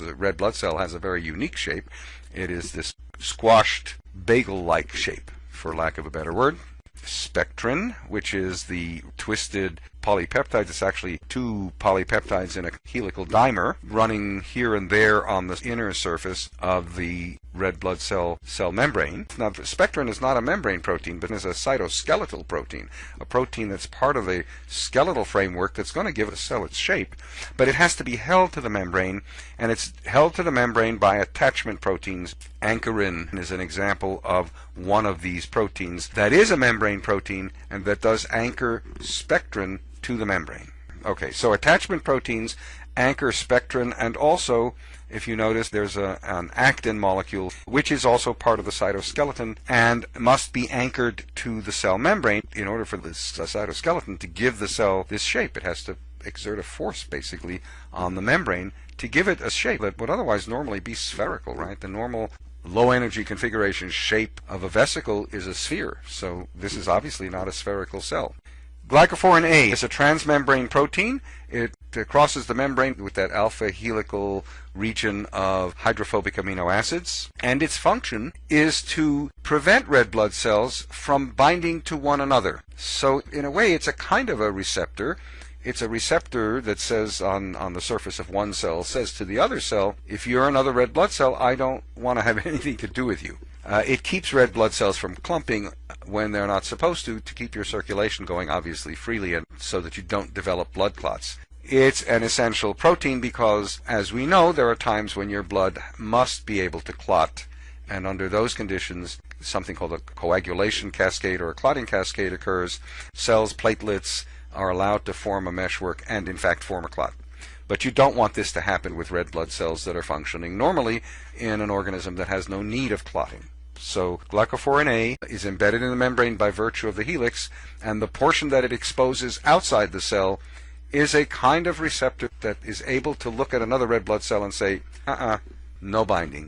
The red blood cell has a very unique shape. It is this squashed bagel-like shape, for lack of a better word. Spectrin, which is the twisted polypeptides. It's actually two polypeptides in a helical dimer running here and there on the inner surface of the red blood cell cell membrane. Now, spectrin is not a membrane protein, but is a cytoskeletal protein, a protein that's part of the skeletal framework that's going to give a cell its shape, but it has to be held to the membrane, and it's held to the membrane by attachment proteins. Ankyrin is an example of one of these proteins that is a membrane protein and that does anchor spectrin to the membrane. Okay, so attachment proteins anchor spectrin and also if you notice there's a, an actin molecule which is also part of the cytoskeleton and must be anchored to the cell membrane in order for this uh, cytoskeleton to give the cell this shape. It has to exert a force basically on the membrane to give it a shape that would otherwise normally be spherical right? The normal low energy configuration shape of a vesicle is a sphere so this is obviously not a spherical cell Glycophorin A is a transmembrane protein. It crosses the membrane with that alpha helical region of hydrophobic amino acids. And its function is to prevent red blood cells from binding to one another. So in a way, it's a kind of a receptor. It's a receptor that says on, on the surface of one cell, says to the other cell, if you're another red blood cell, I don't want to have anything to do with you. Uh, it keeps red blood cells from clumping when they're not supposed to, to keep your circulation going obviously freely and so that you don't develop blood clots. It's an essential protein because, as we know, there are times when your blood must be able to clot, and under those conditions, something called a coagulation cascade or a clotting cascade occurs. Cells, platelets are allowed to form a meshwork and, in fact, form a clot. But you don't want this to happen with red blood cells that are functioning normally in an organism that has no need of clotting. So glycophorin A is embedded in the membrane by virtue of the helix, and the portion that it exposes outside the cell is a kind of receptor that is able to look at another red blood cell and say, uh-uh, no binding.